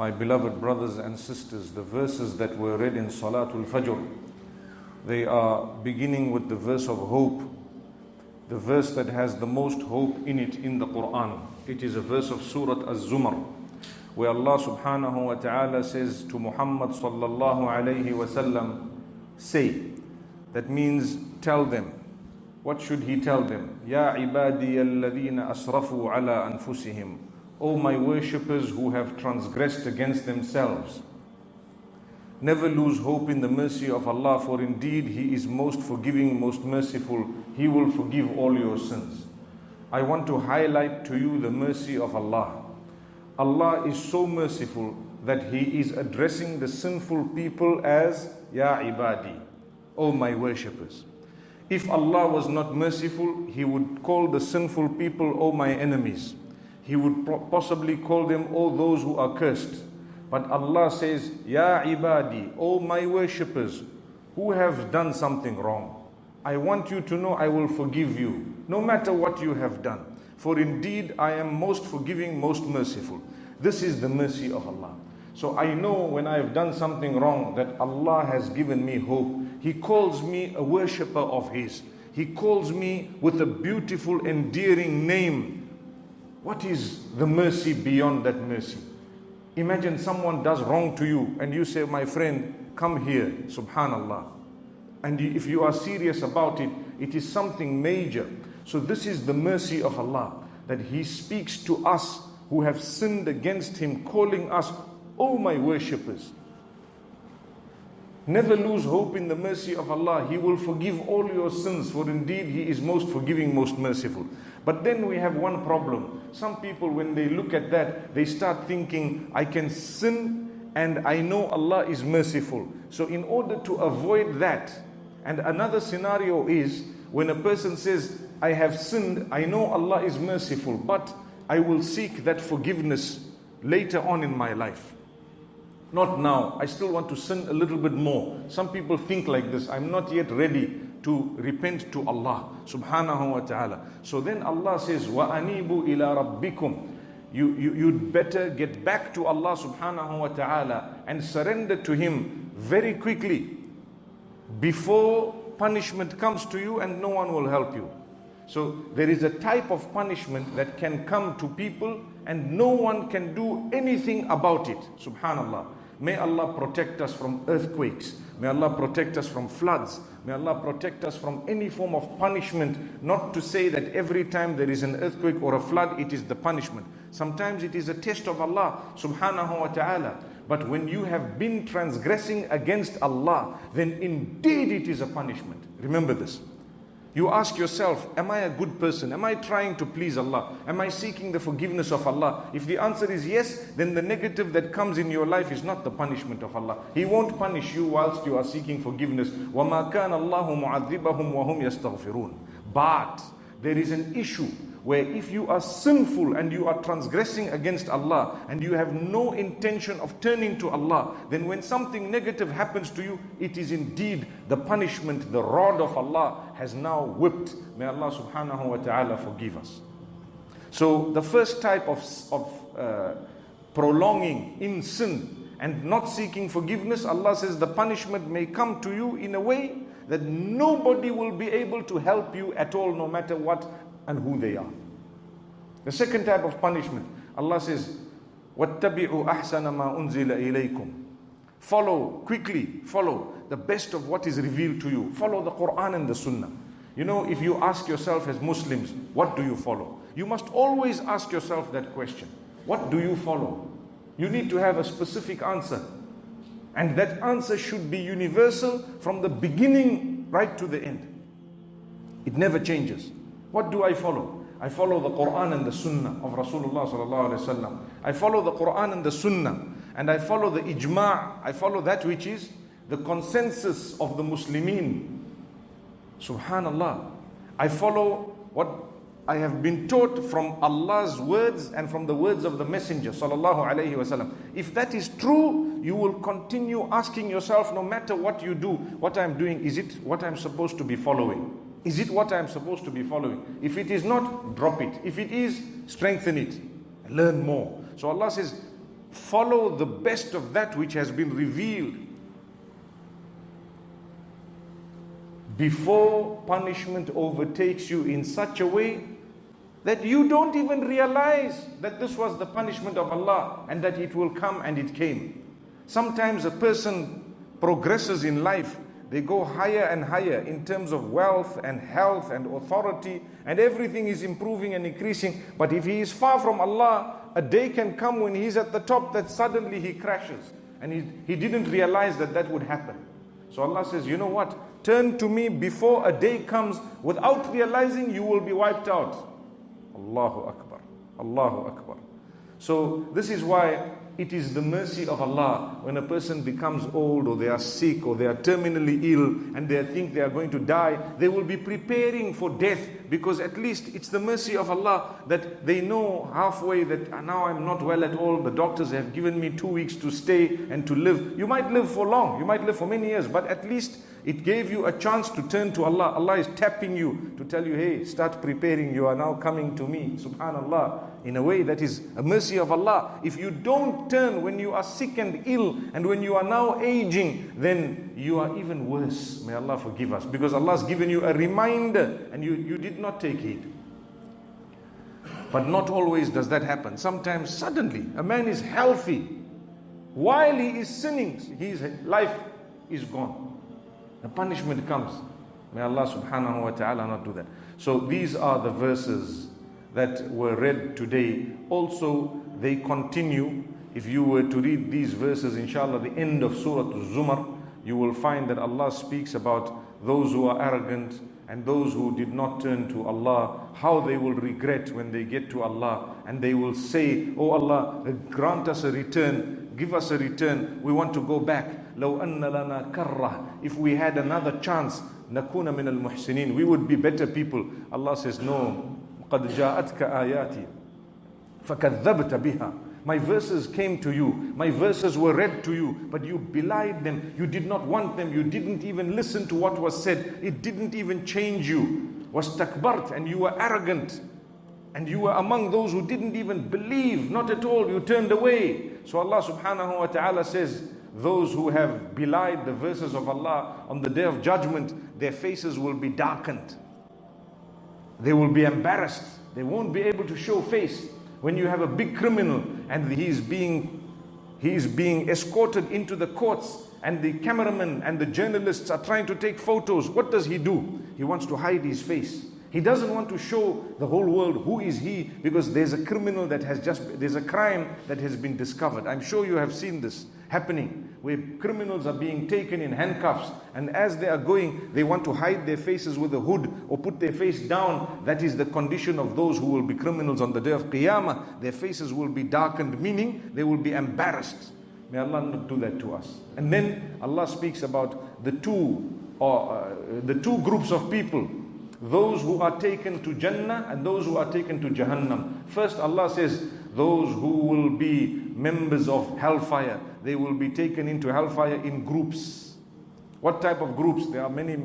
My beloved brothers and sisters, the verses that were read in Salatul Fajr, they are beginning with the verse of hope, the verse that has the most hope in it in the Quran. It is a verse of Surah Az-Zumar, where Allah subhanahu wa ta'ala says to Muhammad sallallahu alayhi wa sallam, say, that means tell them. What should he tell them? Ya ibadi alladhina asrafu ala anfusihim. O my worshippers who have transgressed against themselves. Never lose hope in the mercy of Allah, for indeed He is most forgiving, most merciful. He will forgive all your sins. I want to highlight to you the mercy of Allah. Allah is so merciful that He is addressing the sinful people as Ya ibadi, O my worshippers. If Allah was not merciful, He would call the sinful people, O my enemies he would possibly call them all those who are cursed. But Allah says, Ya ibadi, O my worshippers, who have done something wrong. I want you to know I will forgive you, no matter what you have done. For indeed I am most forgiving, most merciful. This is the mercy of Allah. So I know when I have done something wrong that Allah has given me hope. He calls me a worshipper of His. He calls me with a beautiful, endearing name what is the mercy beyond that mercy? Imagine someone does wrong to you and you say, My friend, come here, subhanallah. And if you are serious about it, it is something major. So, this is the mercy of Allah that He speaks to us who have sinned against Him, calling us, O my worshippers. Never lose hope in the mercy of Allah. He will forgive all your sins, for indeed He is most forgiving, most merciful. But then we have one problem. Some people, when they look at that, they start thinking, I can sin and I know Allah is merciful. So, in order to avoid that, and another scenario is when a person says, I have sinned, I know Allah is merciful, but I will seek that forgiveness later on in my life. Not now. I still want to sin a little bit more. Some people think like this. I'm not yet ready to repent to Allah subhanahu wa ta'ala. So then Allah says, Wa anibu ila rabbikum. You, you, you'd better get back to Allah subhanahu wa ta'ala and surrender to Him very quickly before punishment comes to you and no one will help you. So there is a type of punishment that can come to people and no one can do anything about it. Subhanallah. May Allah protect us from earthquakes. May Allah protect us from floods. May Allah protect us from any form of punishment. Not to say that every time there is an earthquake or a flood, it is the punishment. Sometimes it is a test of Allah subhanahu wa ta'ala. But when you have been transgressing against Allah, then indeed it is a punishment. Remember this. You ask yourself, Am I a good person? Am I trying to please Allah? Am I seeking the forgiveness of Allah? If the answer is yes, then the negative that comes in your life is not the punishment of Allah. He won't punish you whilst you are seeking forgiveness. وَمَا كَانَ اللَّهُ مُعَذِّبَهُمْ وَهُمْ يَسْتَغْفِرُونَ But there is an issue where if you are sinful and you are transgressing against Allah and you have no intention of turning to Allah, then when something negative happens to you, it is indeed the punishment, the rod of Allah has now whipped. May Allah subhanahu wa ta'ala forgive us. So the first type of, of uh, prolonging in sin and not seeking forgiveness, Allah says the punishment may come to you in a way that nobody will be able to help you at all, no matter what and who they are. The second type of punishment, Allah says, وَاتَّبِعُوا أَحْسَنَ مَا أُنزِلَ إِلَيْكُمْ Follow, quickly follow the best of what is revealed to you. Follow the Quran and the Sunnah. You know, if you ask yourself as Muslims, what do you follow? You must always ask yourself that question. What do you follow? You need to have a specific answer. And that answer should be universal from the beginning right to the end. It never changes. What do I follow? I follow the Quran and the Sunnah of Rasulullah sallallahu alaihi wasallam. I follow the Quran and the Sunnah, and I follow the ijma'. I follow that which is the consensus of the Muslimin. Subhanallah. I follow what I have been taught from Allah's words and from the words of the Messenger sallallahu alaihi wasallam. If that is true, you will continue asking yourself, no matter what you do, what I'm doing, is it what I'm supposed to be following? Is it what I am supposed to be following? If it is not, drop it. If it is, strengthen it. Learn more. So Allah says, follow the best of that which has been revealed before punishment overtakes you in such a way that you don't even realize that this was the punishment of Allah and that it will come and it came. Sometimes a person progresses in life, they go higher and higher in terms of wealth and health and authority, and everything is improving and increasing. But if he is far from Allah, a day can come when he's at the top that suddenly he crashes. And he, he didn't realize that that would happen. So Allah says, You know what? Turn to me before a day comes without realizing you will be wiped out. Allahu Akbar. Allahu Akbar. So, this is why it is the mercy of Allah when a person becomes old or they are sick or they are terminally ill and they think they are going to die, they will be preparing for death because at least it's the mercy of Allah that they know halfway that ah, now I'm not well at all. The doctors have given me two weeks to stay and to live. You might live for long, you might live for many years, but at least it gave you a chance to turn to Allah. Allah is tapping you to tell you, hey, start preparing. You are now coming to me. Subhanallah. In a way that is a mercy of Allah. If you don't turn when you are sick and ill and when you are now aging, then you are even worse. May Allah forgive us. Because Allah has given you a reminder and you, you did not take it. But not always does that happen. Sometimes suddenly a man is healthy. While he is sinning, his life is gone the punishment comes. May Allah subhanahu wa ta'ala not do that. So these are the verses that were read today. Also, they continue. If you were to read these verses, inshallah, the end of Surah Zumar, you will find that Allah speaks about those who are arrogant and those who did not turn to Allah, how they will regret when they get to Allah and they will say, Oh Allah, grant us a return, give us a return, we want to go back. لو أن لنا كرة if we had another chance نكون من المحسنين we would be better people Allah says no قد جاءتك آياتي فكذبت بها My verses came to you. My verses were read to you, but you belied them. You did not want them. You didn't even listen to what was said. It didn't even change you. Was takbart, and you were arrogant. And you were among those who didn't even believe. Not at all. You turned away. So Allah subhanahu wa ta'ala says, those who have belied the verses of Allah on the day of judgment, their faces will be darkened. They will be embarrassed. They won't be able to show face. When you have a big criminal and he is being he is being escorted into the courts and the cameramen and the journalists are trying to take photos, what does he do? He wants to hide his face. He doesn't want to show the whole world who is he because there's a criminal that has just there's a crime that has been discovered. I'm sure you have seen this happening where criminals are being taken in handcuffs and as they are going they want to hide their faces with a hood or put their face down. That is the condition of those who will be criminals on the day of qiyamah. Their faces will be darkened meaning they will be embarrassed. May Allah not do that to us. And then Allah speaks about the two or uh, the two groups of people those who are taken to Jannah and those who are taken to Jahannam. First, Allah says, those who will be members of hellfire, they will be taken into hellfire in groups. What type of groups? There are many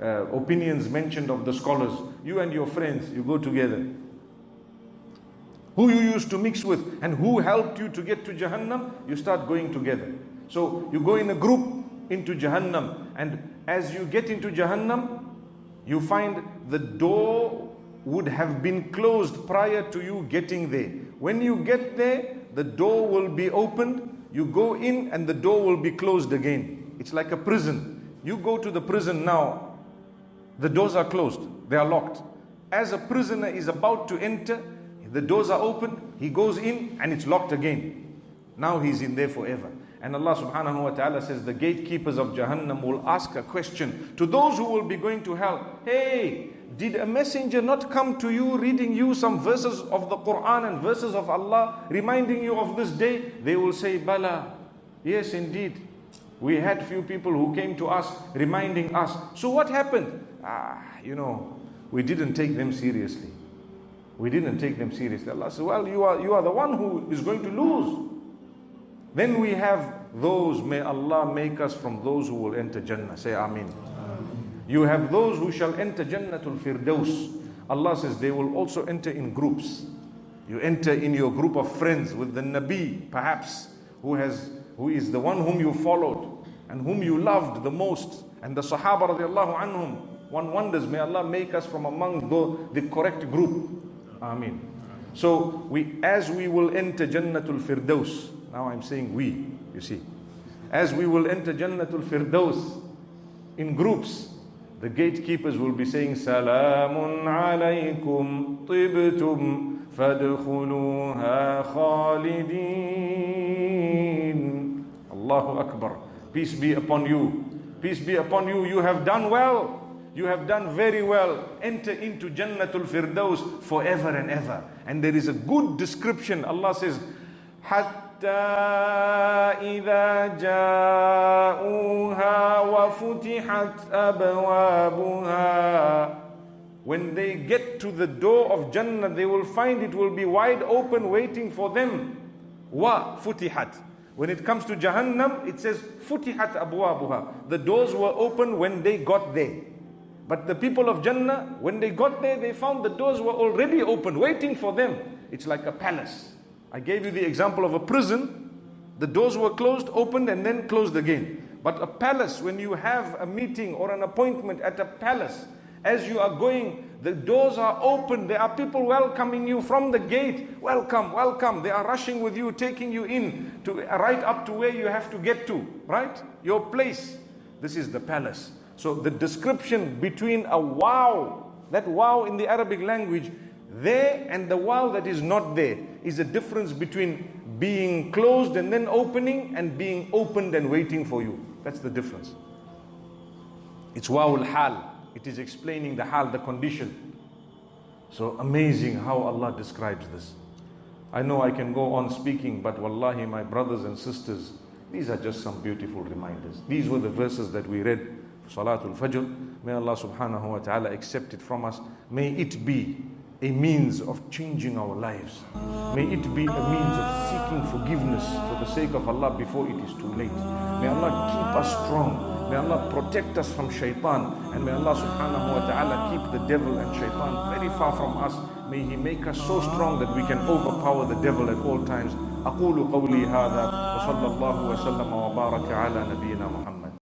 uh, opinions mentioned of the scholars. You and your friends, you go together. Who you used to mix with and who helped you to get to Jahannam, you start going together. So you go in a group into Jahannam, and as you get into Jahannam, you find the door would have been closed prior to you getting there. When you get there, the door will be opened, you go in, and the door will be closed again. It's like a prison. You go to the prison now, the doors are closed, they are locked. As a prisoner is about to enter, the doors are open, he goes in, and it's locked again. Now he's in there forever. And Allah subhanahu wa ta'ala says, the gatekeepers of Jahannam will ask a question to those who will be going to hell. Hey, did a messenger not come to you reading you some verses of the Quran and verses of Allah, reminding you of this day? They will say, Bala. Yes, indeed. We had few people who came to us reminding us. So what happened? Ah, you know, we didn't take them seriously. We didn't take them seriously. Allah said, Well, you are you are the one who is going to lose. Then we have those, may Allah make us from those who will enter Jannah. Say Amin. You have those who shall enter Jannatul Firdaus. Allah says they will also enter in groups. You enter in your group of friends with the Nabi, perhaps, who has who is the one whom you followed and whom you loved the most, and the Sahaba radiallahu anhum. One wonders, may Allah make us from among the, the correct group. Ameen. So we as we will enter Jannatul Firdaus, now I'm saying we, you see. As we will enter Jannatul Firdaus in groups, the gatekeepers will be saying, Salamun alaykum tibtum fadkhuluha Khalidin, Allahu Akbar. Peace be upon you. Peace be upon you. You have done well. You have done very well. Enter into Jannatul Firdaus forever and ever. And there is a good description. Allah says, إذا جاءوها وفتحت أبوابها when they get to the door of Jannah, they will find it will be wide open waiting for them. Wa futihat. When it comes to Jahannam, it says futihat abwabuha. The doors were open when they got there. But the people of Jannah, when they got there, they found the doors were already open, waiting for them. It's like a palace. I gave you the example of a prison. The doors were closed, opened, and then closed again. But a palace, when you have a meeting or an appointment at a palace, as you are going, the doors are open. There are people welcoming you from the gate. Welcome, welcome. They are rushing with you, taking you in to right up to where you have to get to, right? Your place. This is the palace. So the description between a wow, that wow in the Arabic language, there and the wow that is not there is a difference between being closed and then opening and being opened and waiting for you. That's the difference. It's wow al-hal. It is explaining the hal, the condition. So amazing how Allah describes this. I know I can go on speaking, but wallahi, my brothers and sisters, these are just some beautiful reminders. These were the verses that we read, Salatul Fajr. May Allah subhanahu wa ta'ala accept it from us. May it be a means of changing our lives. May it be a means of seeking forgiveness for the sake of Allah before it is too late. May Allah keep us strong. May Allah protect us from shaitan and may Allah subhanahu wa ta'ala keep the devil and shaitan very far from us. May He make us so strong that we can overpower the devil at all times. أقول قولي هذا وصلى الله وسلم وبارك على نبينا محمد